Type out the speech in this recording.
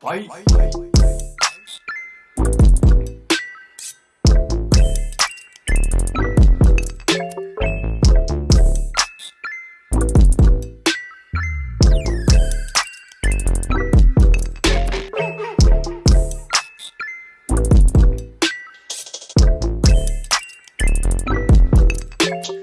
Bye. Bye. Bye.